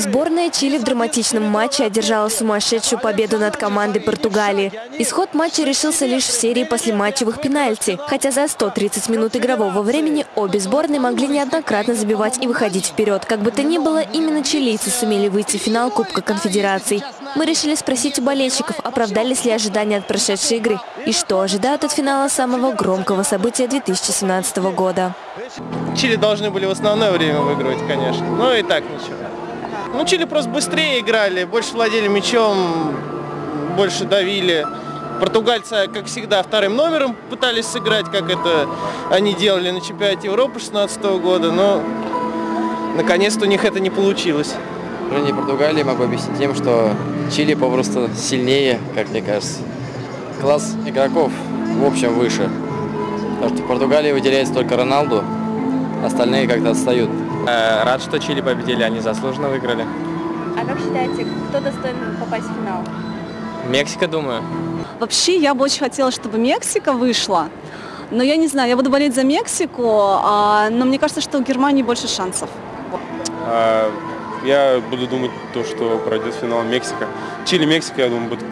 Сборная Чили в драматичном матче одержала сумасшедшую победу над командой Португалии. Исход матча решился лишь в серии послематчевых пенальти. Хотя за 130 минут игрового времени обе сборные могли неоднократно забивать и выходить вперед. Как бы то ни было, именно чилийцы сумели выйти в финал Кубка Конфедераций. Мы решили спросить у болельщиков, оправдались ли ожидания от прошедшей игры и что ожидают от финала самого громкого события 2017 года. Чили должны были в основное время выигрывать, конечно. Но и так ничего. Ну, Чили просто быстрее играли, больше владели мячом, больше давили. Португальцы, как всегда, вторым номером пытались сыграть, как это они делали на чемпионате Европы 2016 года, но наконец-то у них это не получилось. Поражение Португалии могу объяснить тем, что Чили попросту сильнее, как мне кажется. Класс игроков в общем выше. Потому что в Португалии выделяется только Роналду, остальные как-то отстают. Э, Рад, что Чили победили, они заслуженно выиграли. А как считаете, кто достоин попасть в финал? Мексика, думаю. Вообще, я бы очень хотела, чтобы Мексика вышла. Но я не знаю, я буду болеть за Мексику, а, но мне кажется, что у Германии больше шансов. А, Я буду думать то, что пройдет финал Мексика. Чили-Мексика, я думаю, будет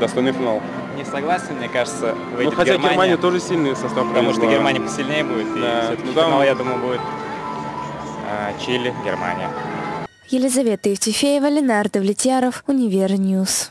достойный финал. Не согласен, мне кажется, Ну, выйдет хотя Германия, Германия тоже сильный состав. потому что. Германия посильнее будет, и Да, все-таки ну там- финал, я думаю, будет а, Чили, Германия. Елизавета Евтефеева, Ленар Довлетьяров, Univer News.